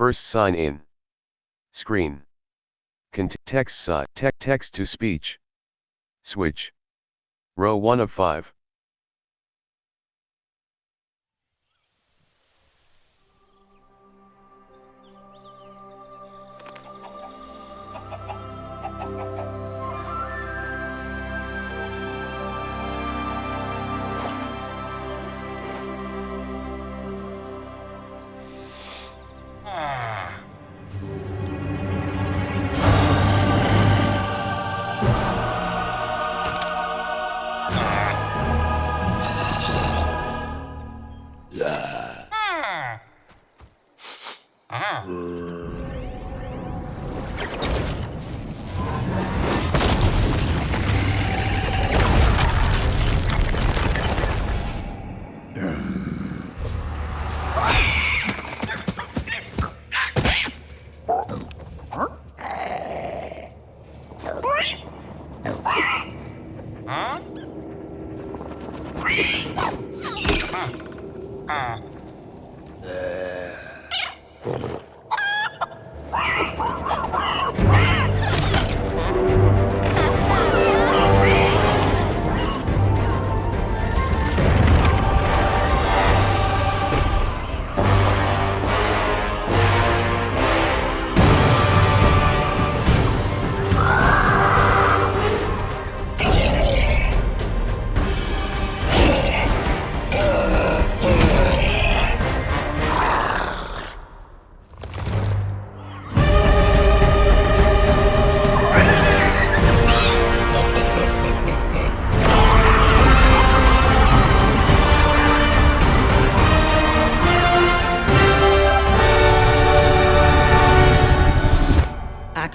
First sign in. Screen. Cont text, text to speech. Switch. Row 1 of 5.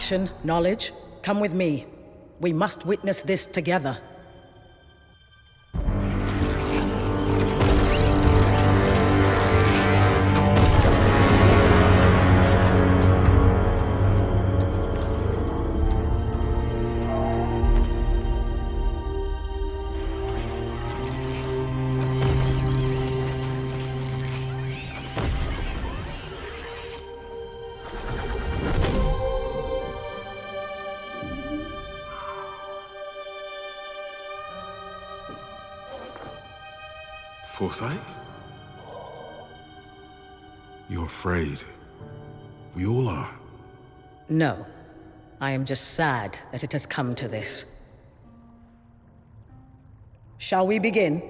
Action, knowledge, come with me. We must witness this together. You're afraid. We all are. No. I am just sad that it has come to this. Shall we begin?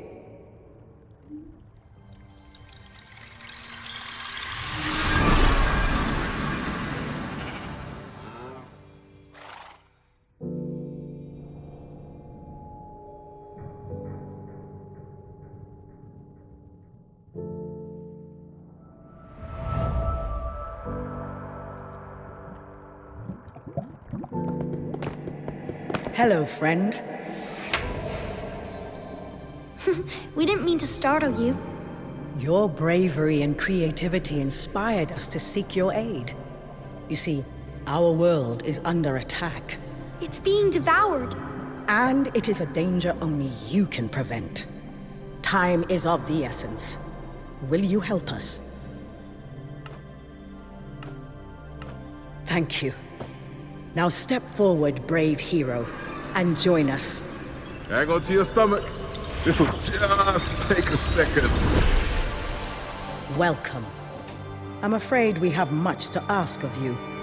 Hello, friend. we didn't mean to startle you. Your bravery and creativity inspired us to seek your aid. You see, our world is under attack. It's being devoured. And it is a danger only you can prevent. Time is of the essence. Will you help us? Thank you. Now step forward, brave hero and join us. Hang on to your stomach. This will just take a second. Welcome. I'm afraid we have much to ask of you.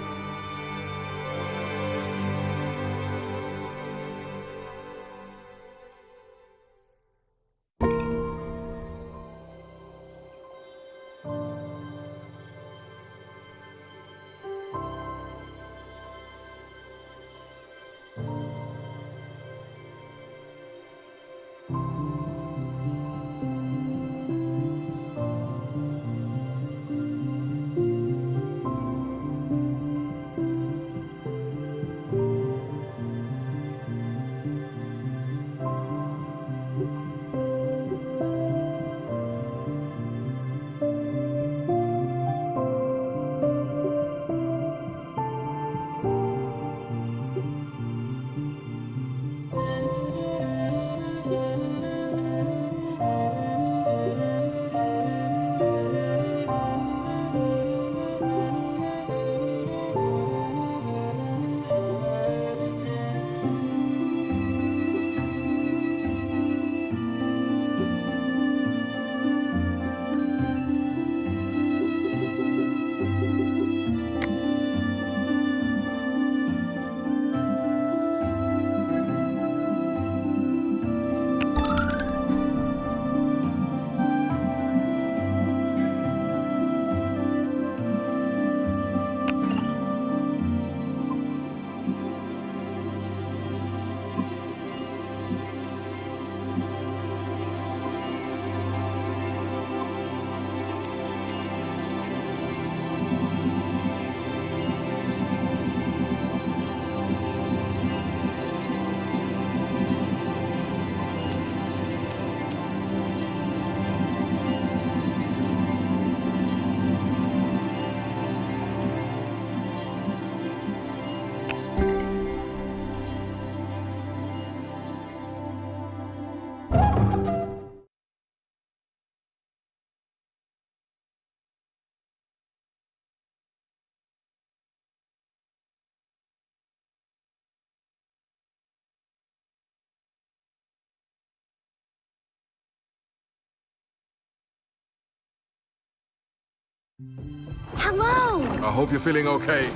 Hello! I hope you're feeling okay.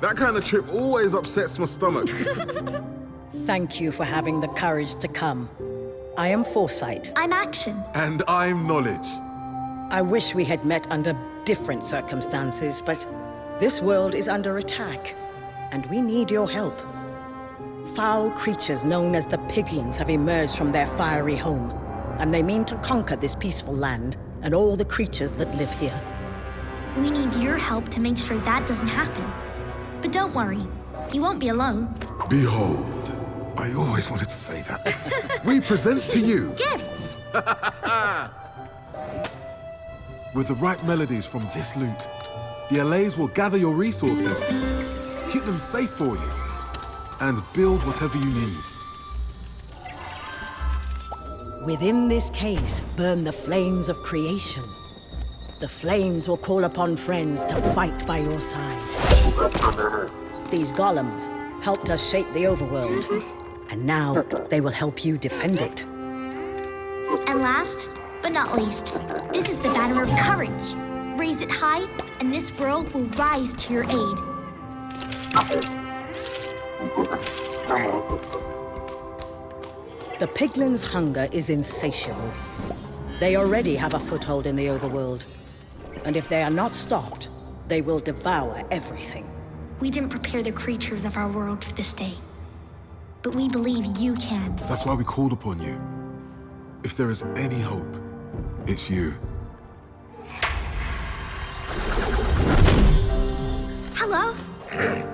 That kind of trip always upsets my stomach. Thank you for having the courage to come. I am Foresight. I'm Action. and I'm Knowledge. I wish we had met under different circumstances, but this world is under attack, and we need your help. Foul creatures known as the Piglins have emerged from their fiery home, and they mean to conquer this peaceful land and all the creatures that live here. We need your help to make sure that doesn't happen. But don't worry, you won't be alone. Behold, I always wanted to say that. we present to you, Gifts! with the right melodies from this lute, the Allays will gather your resources, keep them safe for you, and build whatever you need. Within this case burn the flames of creation. The flames will call upon friends to fight by your side. These golems helped us shape the overworld, and now they will help you defend it. And last, but not least, this is the banner of courage. Raise it high, and this world will rise to your aid. The piglins' hunger is insatiable. They already have a foothold in the overworld. And if they are not stopped, they will devour everything. We didn't prepare the creatures of our world for this day. But we believe you can. That's why we called upon you. If there is any hope, it's you. Hello?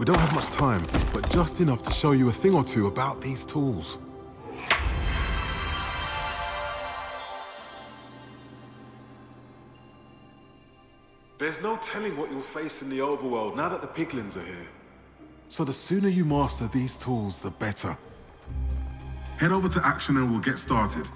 We don't have much time, but just enough to show you a thing or two about these tools. There's no telling what you'll face in the overworld now that the piglins are here. So the sooner you master these tools, the better. Head over to Action and we'll get started.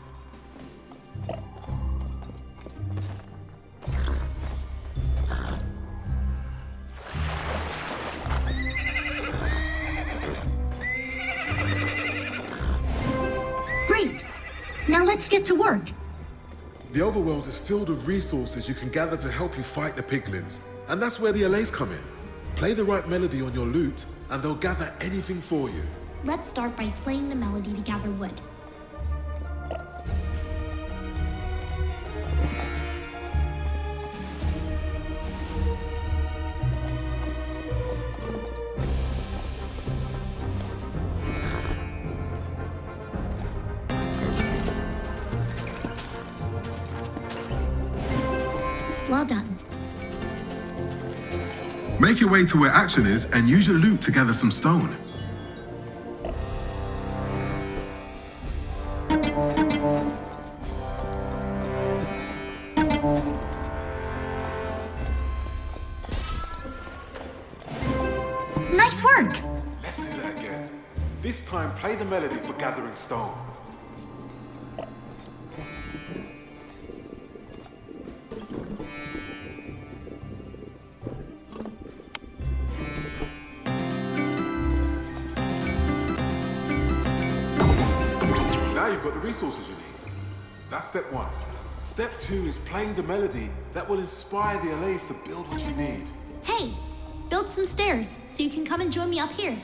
Great! Now let's get to work. The overworld is filled with resources you can gather to help you fight the piglins. And that's where the Allays come in. Play the right melody on your lute, and they'll gather anything for you. Let's start by playing the melody to gather wood. Your way to where action is and use your lute to gather some stone. Playing the melody that will inspire the Allays to build what you need. Hey, build some stairs so you can come and join me up here.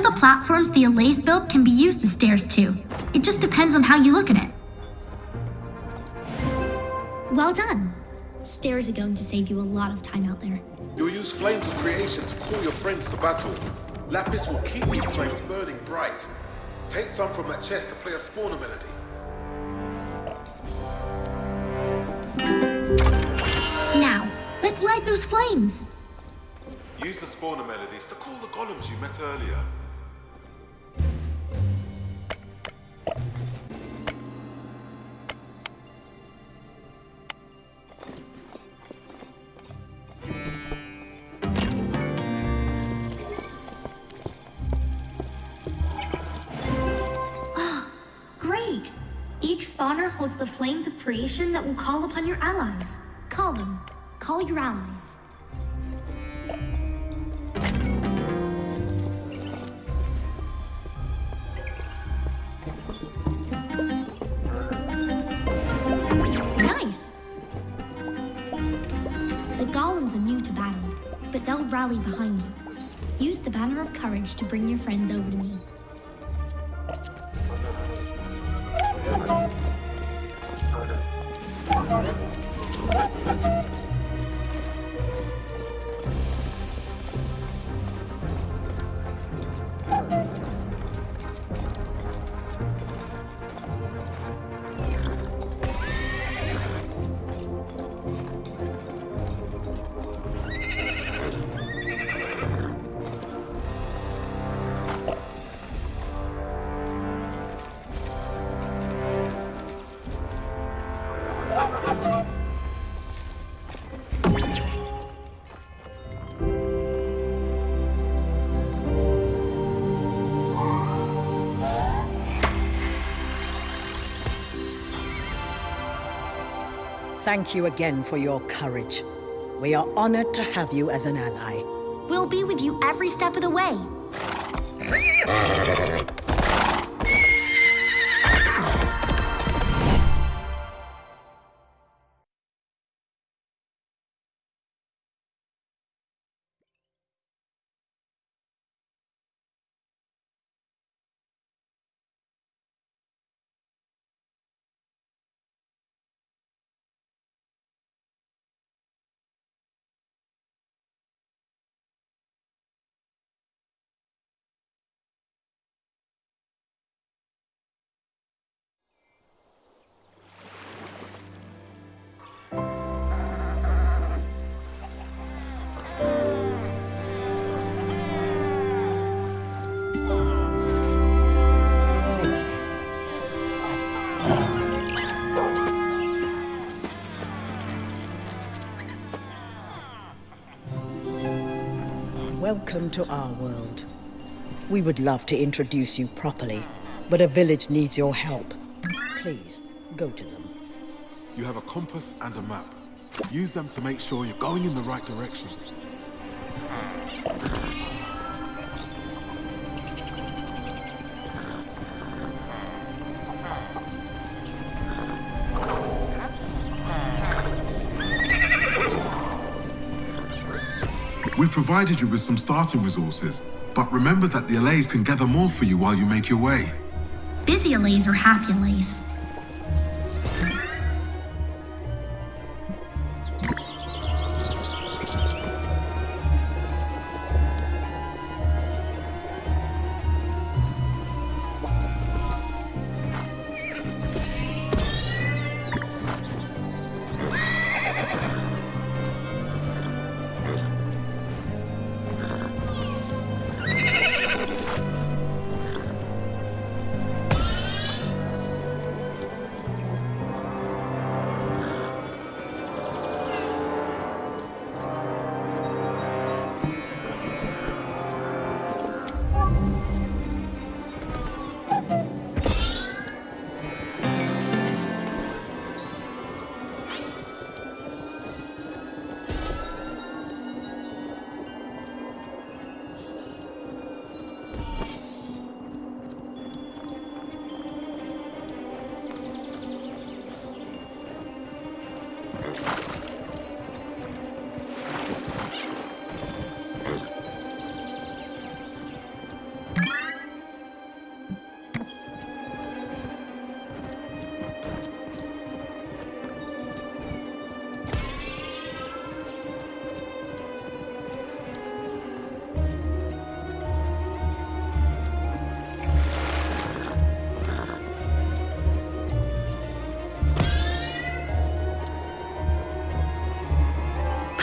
Know the platforms the Allays built can be used as stairs too. It just depends on how you look at it. Well done. Stairs are going to save you a lot of time out there. You'll use flames of creation to call your friends to battle. Lapis will keep these flames burning bright. Take some from that chest to play a spawner melody. Now, let's light those flames. Use the spawner melodies to call the golems you met earlier. The flames of creation that will call upon your allies. Call them. Call your allies. Nice! The golems are new to battle, but they'll rally behind you. Use the Banner of Courage to bring your friends over to me. Thank you again for your courage. We are honored to have you as an ally. We'll be with you every step of the way. Welcome to our world. We would love to introduce you properly, but a village needs your help. Please, go to them. You have a compass and a map. Use them to make sure you're going in the right direction. We've provided you with some starting resources, but remember that the allays can gather more for you while you make your way. Busy allays or happy allays?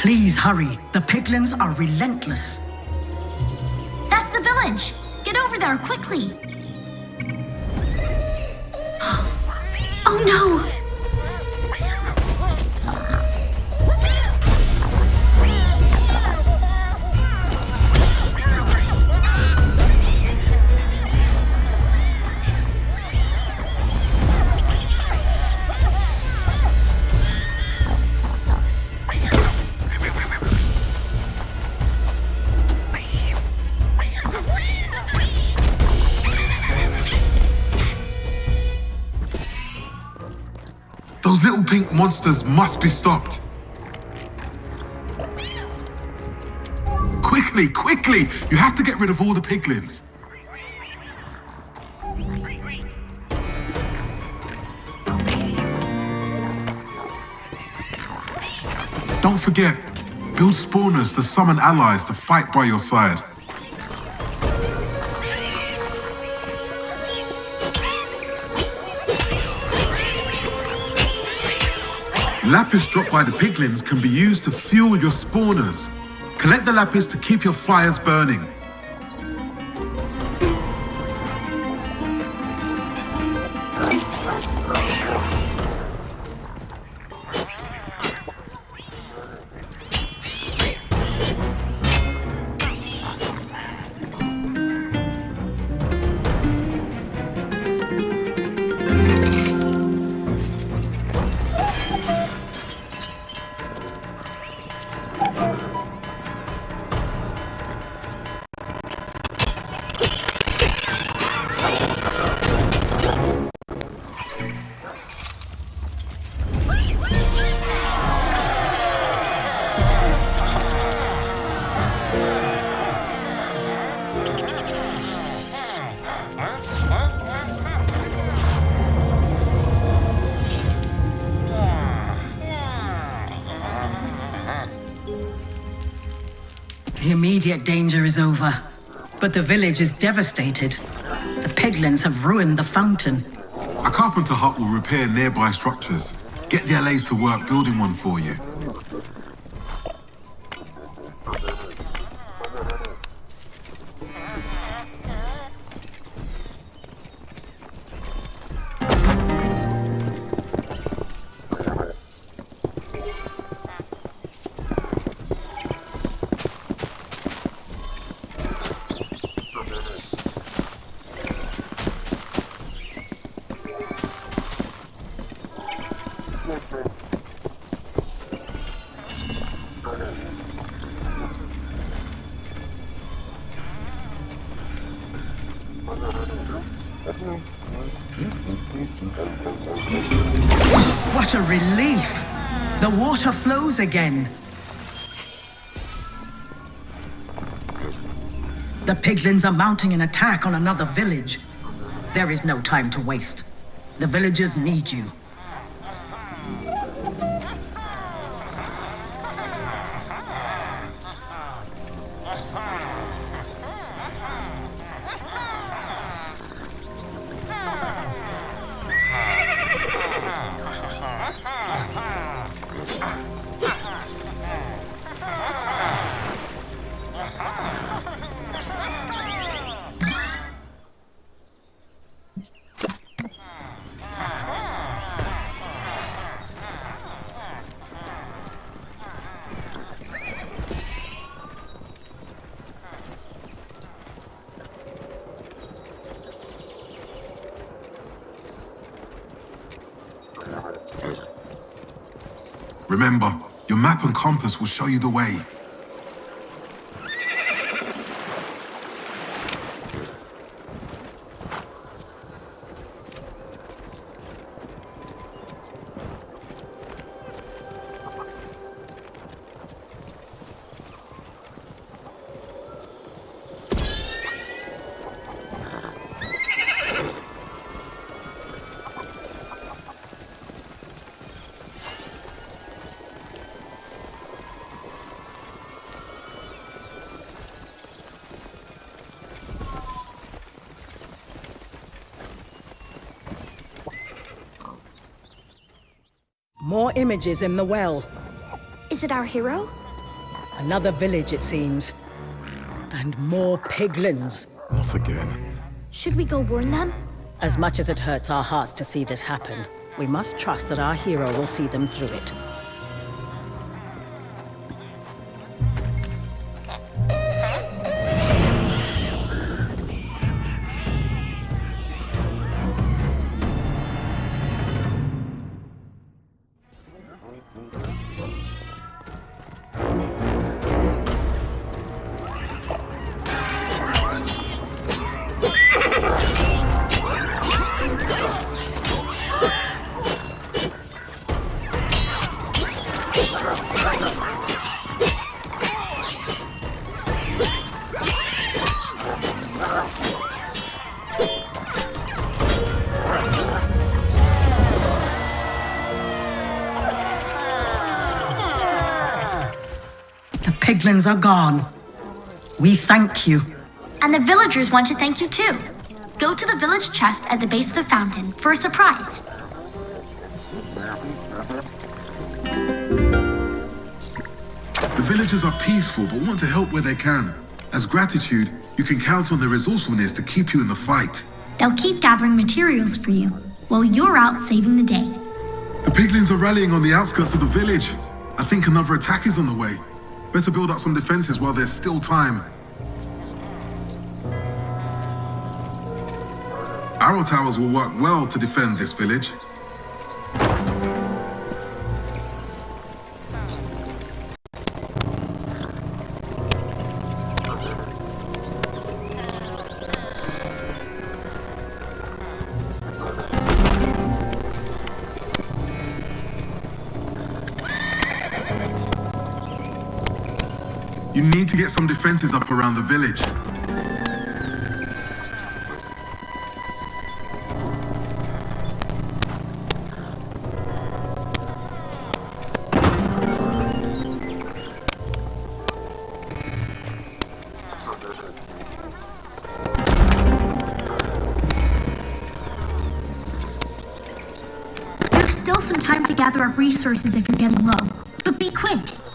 Please hurry. The piglins are relentless. That's the village! Get over there, quickly! oh no! Monsters must be stopped. Quickly, quickly! You have to get rid of all the piglins. Don't forget, build spawners to summon allies to fight by your side. Lapis dropped by the piglins can be used to fuel your spawners. Collect the lapis to keep your fires burning. Immediate danger is over, but the village is devastated. The piglins have ruined the fountain. A carpenter hut will repair nearby structures. Get the Allays to work building one for you. Flows again. The piglins are mounting an attack on another village. There is no time to waste. The villagers need you. Ah! Remember, your map and compass will show you the way. Images in the well. Is it our hero? Another village, it seems. And more piglins. Not again. Should we go warn them? As much as it hurts our hearts to see this happen, we must trust that our hero will see them through it. Piglins are gone. We thank you. And the villagers want to thank you too. Go to the village chest at the base of the fountain for a surprise. The villagers are peaceful but want to help where they can. As gratitude, you can count on their resourcefulness to keep you in the fight. They'll keep gathering materials for you while you're out saving the day. The piglins are rallying on the outskirts of the village. I think another attack is on the way. Better build up some defenses while there's still time. Arrow towers will work well to defend this village. Get some defenses up around the village. There's still some time to gather up resources if you're getting low. But be quick.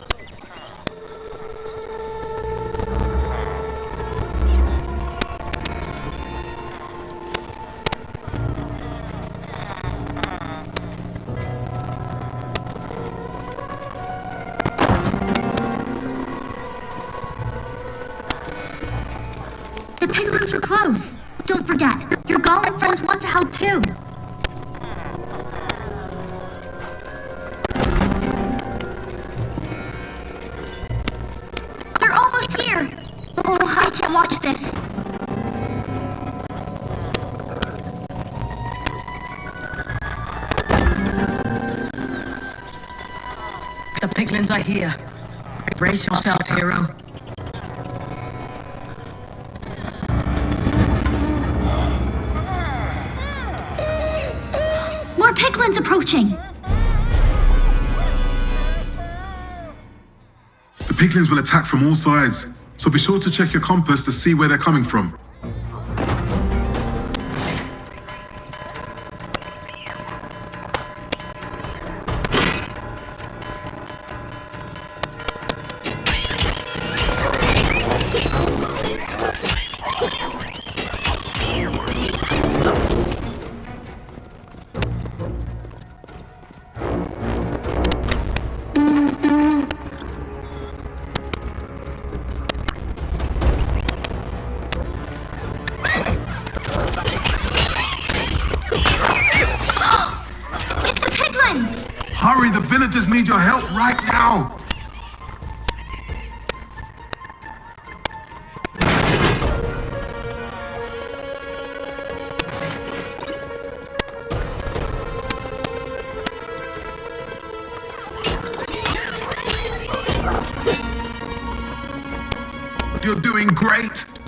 The piglins are here. Brace yourself, hero. More piglins approaching. The piglins will attack from all sides, so be sure to check your compass to see where they're coming from.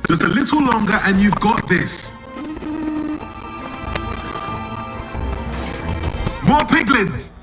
Just a little longer and you've got this. More piglins!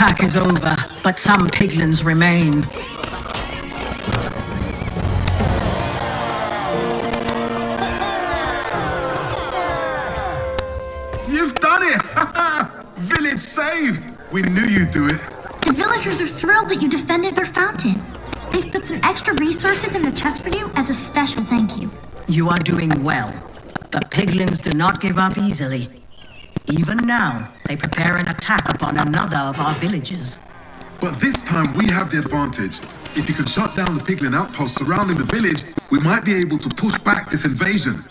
Attack is over, but some piglins remain. You've done it! Village saved! We knew you'd do it. The villagers are thrilled that you defended their fountain. They've put some extra resources in the chest for you as a special thank you. You are doing well. The piglins do not give up easily. Even now, they prepare an attack upon another of our villages. But this time we have the advantage. If you can shut down the piglin outposts surrounding the village, we might be able to push back this invasion.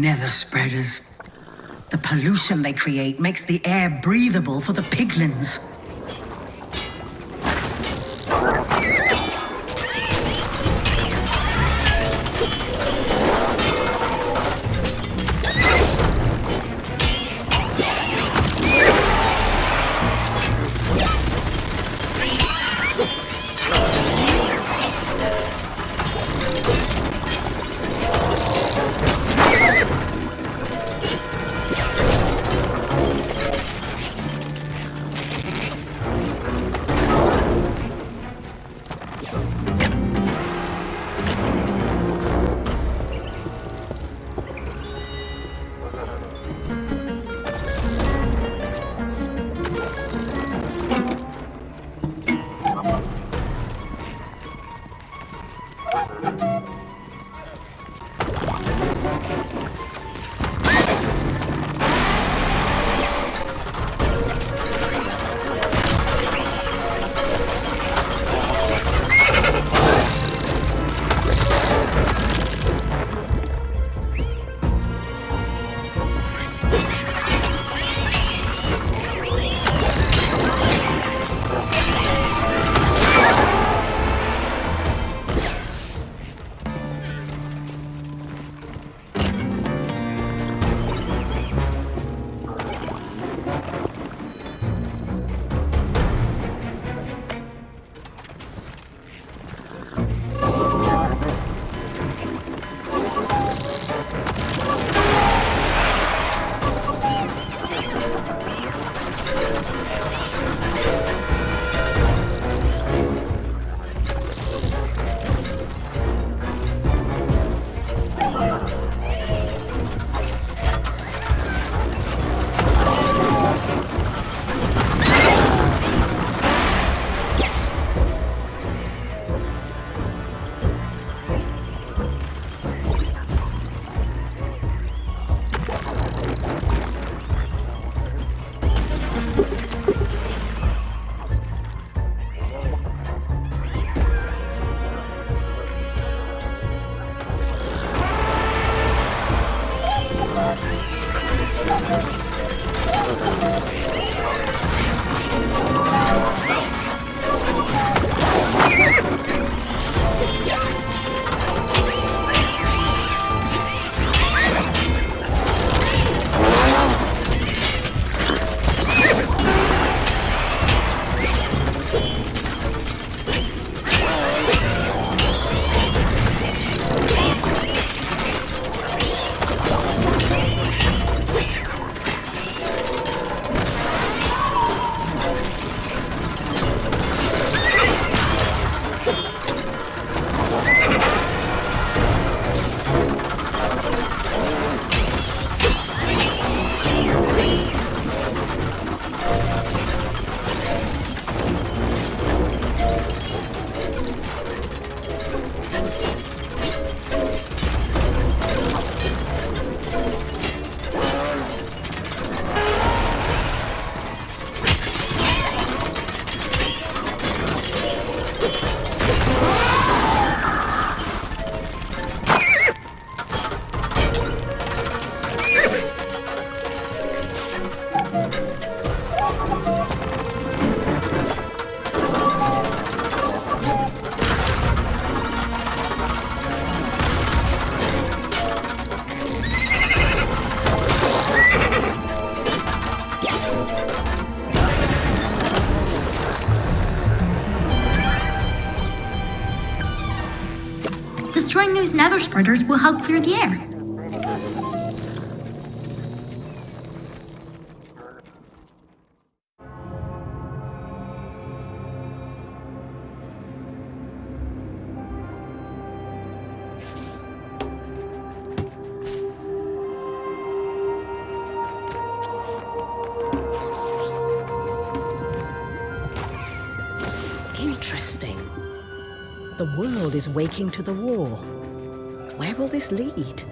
Nether spreaders. The pollution they create makes the air breathable for the piglins. Nether spreaders will help clear the air. Interesting. The world is waking to the war. Will this lead?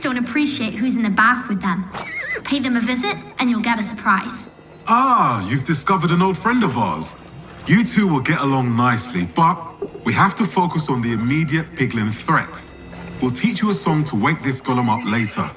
Don't appreciate who's in the bath with them. Pay them a visit, and you'll get a surprise. Ah, you've discovered an old friend of ours. You two will get along nicely, but we have to focus on the immediate piglin threat. We'll teach you a song to wake this golem up later.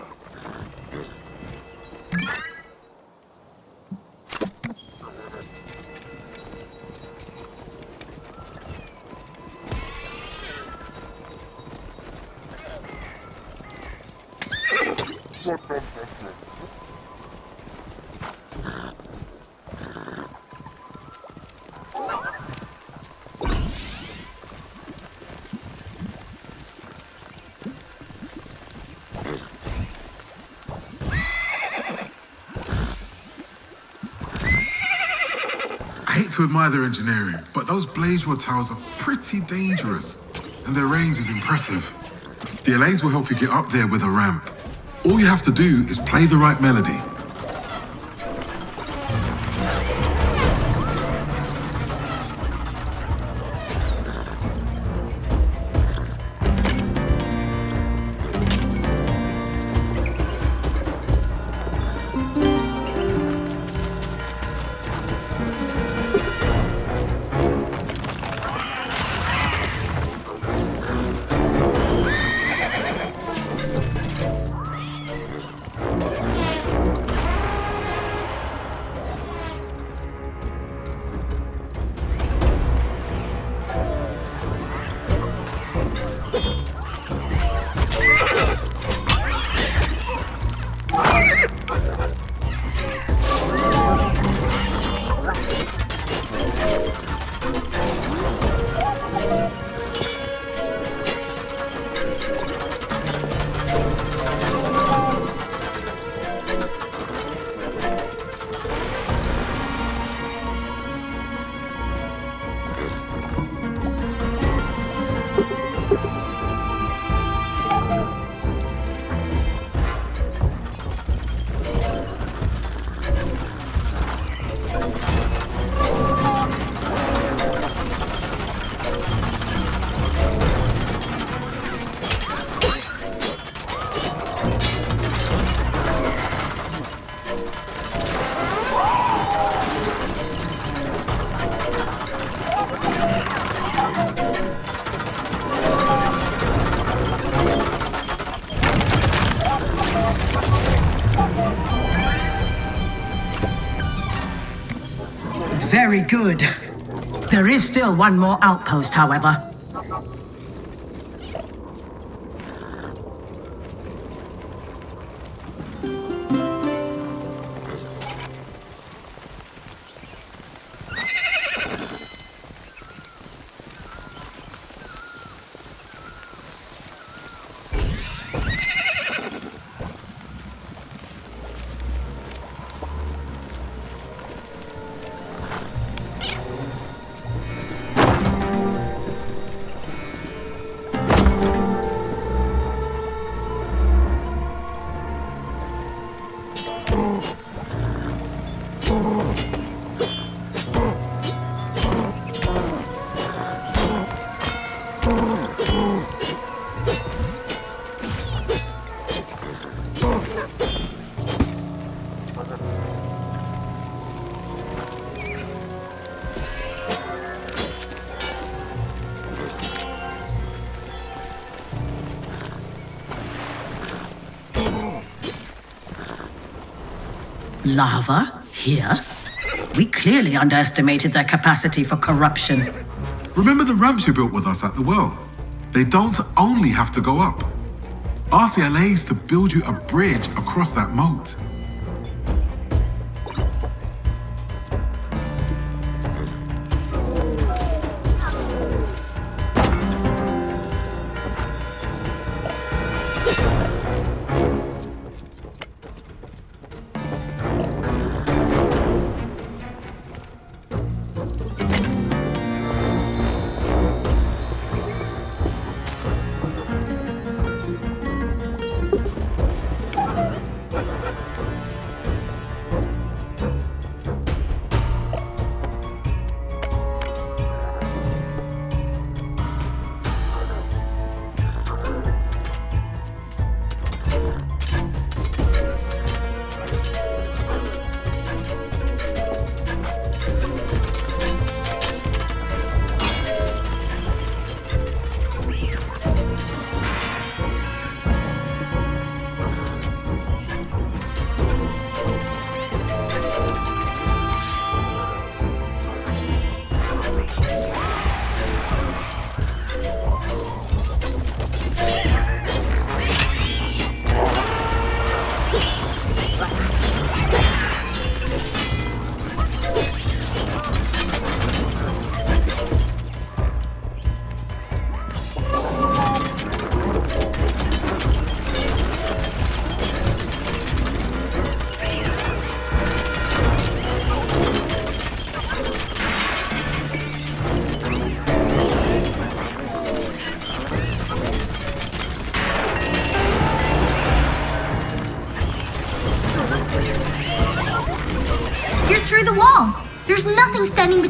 Their engineering, but those Blazewell towers are pretty dangerous, and their range is impressive. The Allays will help you get up there with a ramp. All you have to do is play the right melody. Very good. There is still one more outpost, however. Lava? Here? We clearly underestimated their capacity for corruption. Remember the ramps you built with us at the well? They don't only have to go up. The Allays to build you a bridge across that moat.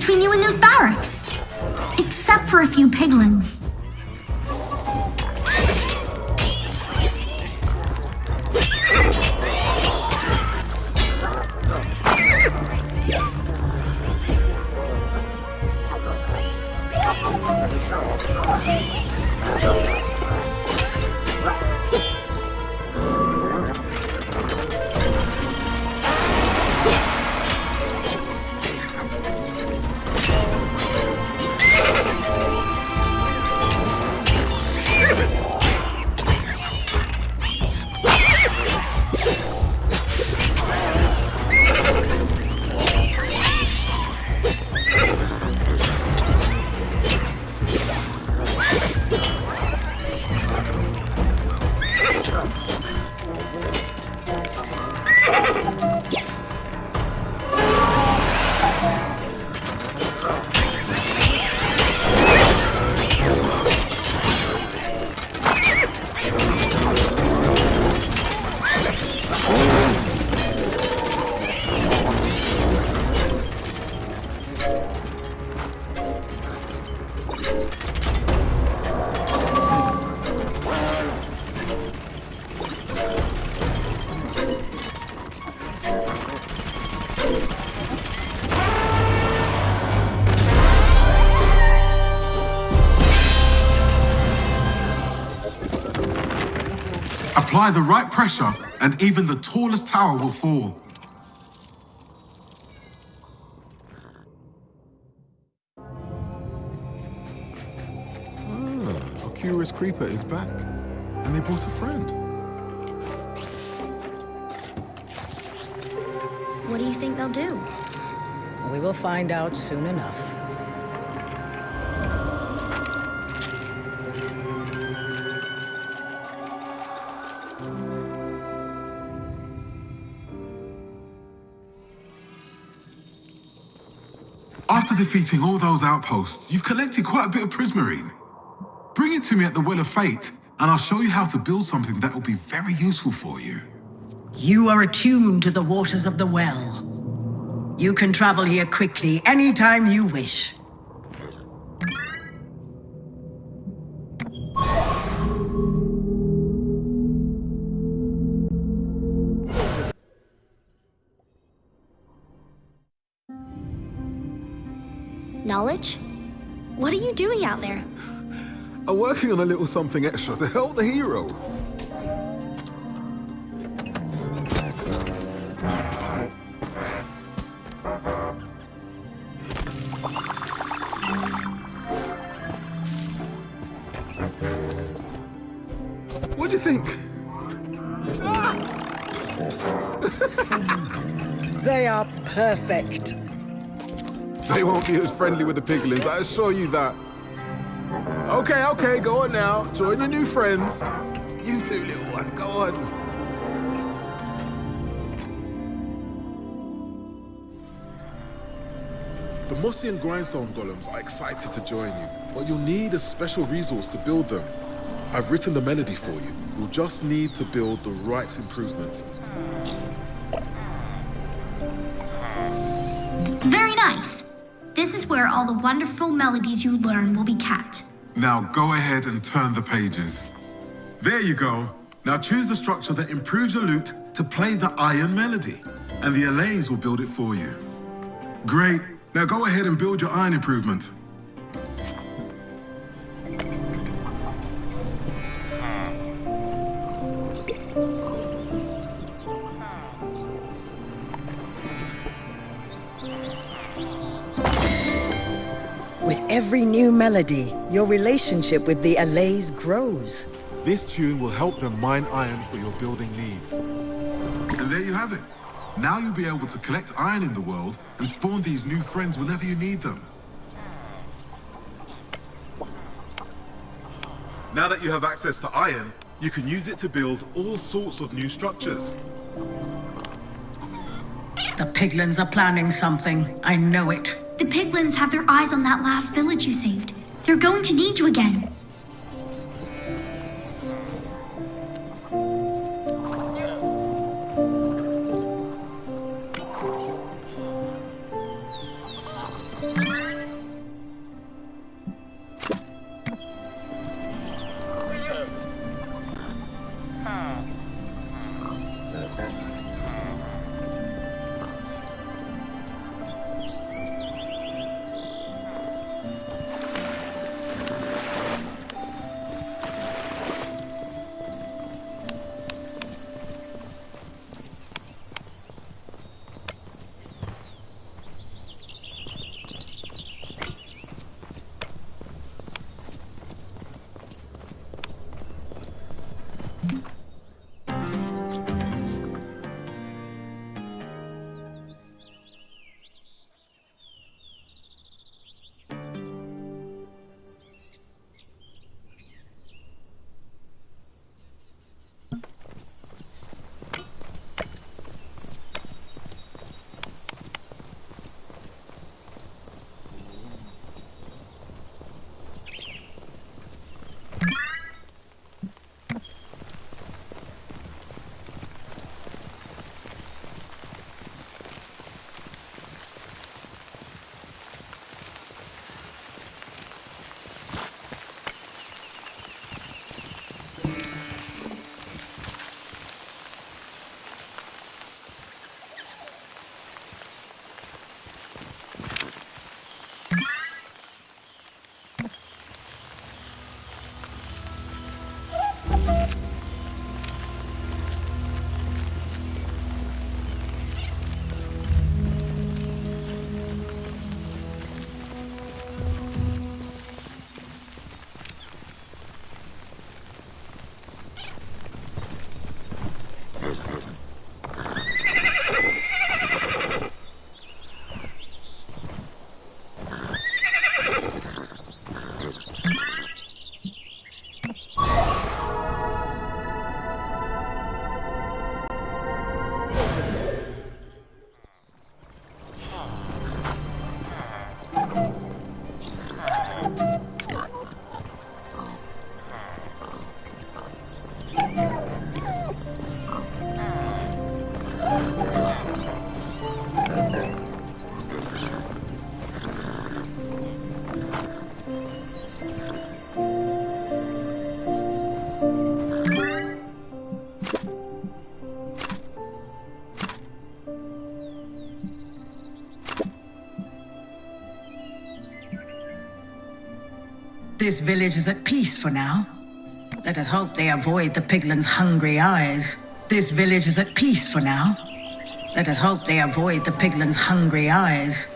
Between you and Apply the right pressure, and even the tallest tower will fall. Ah, a curious creeper is back. And they brought a friend. What do you think they'll do? We will find out soon enough. Defeating all those outposts, you've collected quite a bit of prismarine. Bring it to me at the Well of Fate, and I'll show you how to build something that will be very useful for you. You are attuned to the waters of the well. You can travel here quickly anytime you wish. Knowledge? What are you doing out there? I'm working on a little something extra to help the hero. What do you think? Ah! they are perfect. They won't be as friendly with the piglins, I assure you that. Okay, okay, go on now. Join your new friends. You two, little one, go on. The Mossy and Grindstone golems are excited to join you, but you'll need a special resource to build them. I've written the melody for you. You'll just need to build the right improvement. Very nice. Where all the wonderful melodies you learn will be kept. Now go ahead and turn the pages. There you go. Now choose the structure that improves your lute to play the iron melody, and the Allays will build it for you. Great. Now go ahead and build your iron improvement. Melody, your relationship with the Allays grows. This tune will help them mine iron for your building needs. And there you have it. Now you'll be able to collect iron in the world and spawn these new friends whenever you need them. Now that you have access to iron, you can use it to build all sorts of new structures. The piglins are planning something. I know it. The piglins have their eyes on that last village you saved. They're going to need you again. This village is at peace for now. Let us hope they avoid the piglins' hungry eyes. This village is at peace for now. Let us hope they avoid the piglins' hungry eyes.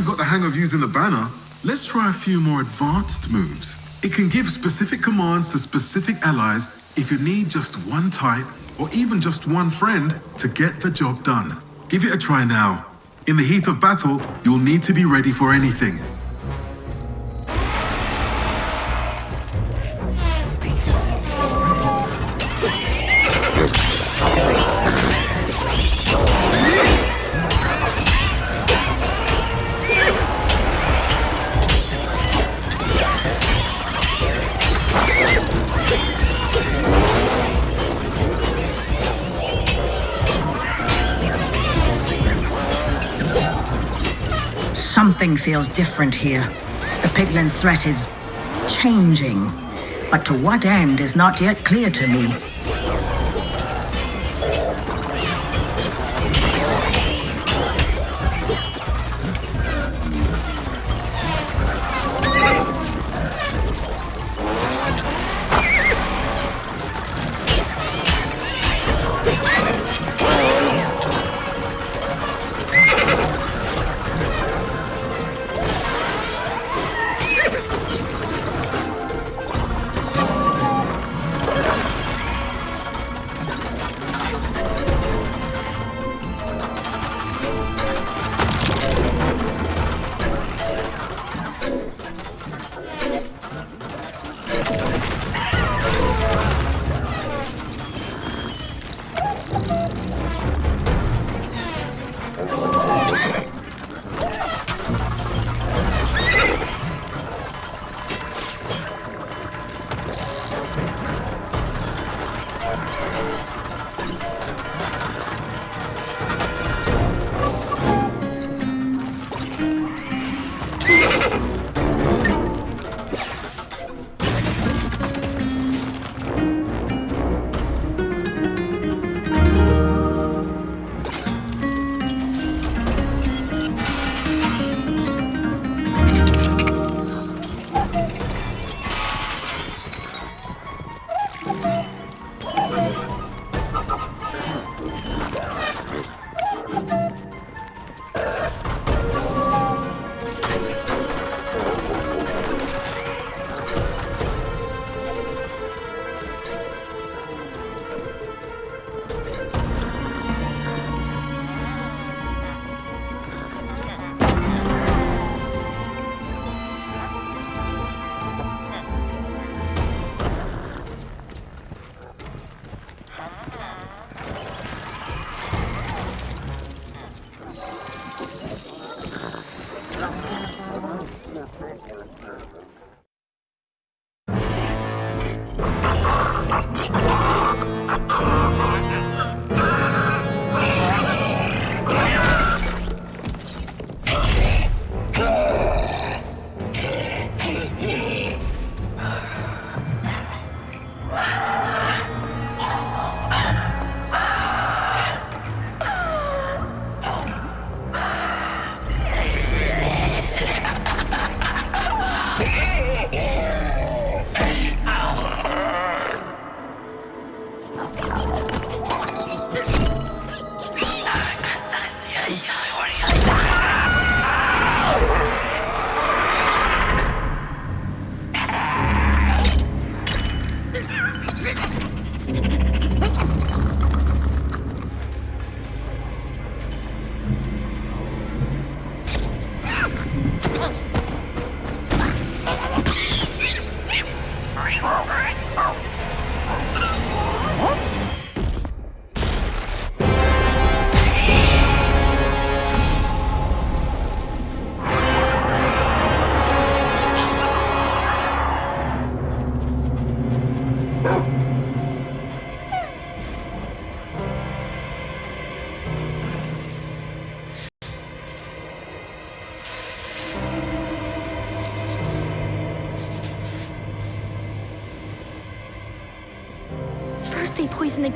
You've got the hang of using the banner, let's try a few more advanced moves. It can give specific commands to specific allies if you need just one type or even just one friend to get the job done. Give it a try now. In the heat of battle, you'll need to be ready for anything. Feels different here. The Piglin's threat is changing. But to what end is not yet clear to me.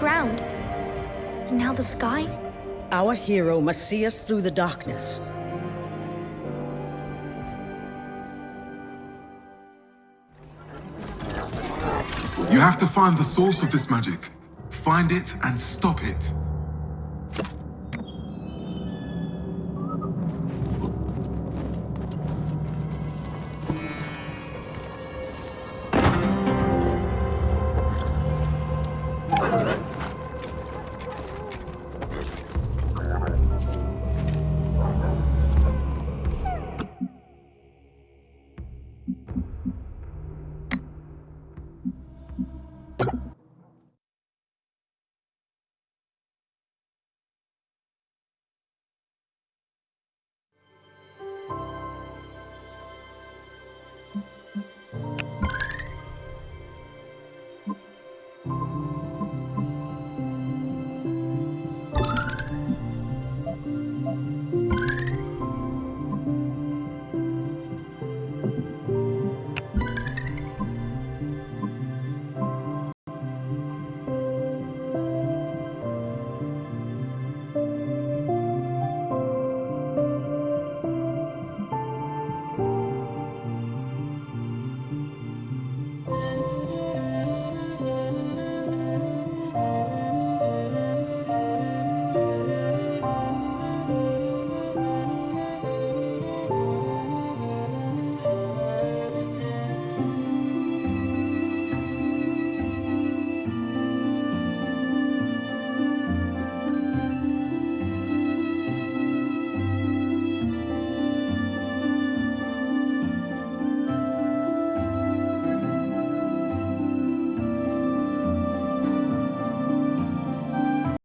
Ground. And now the sky? Our hero must see us through the darkness. You have to find the source of this magic. Find it and stop it.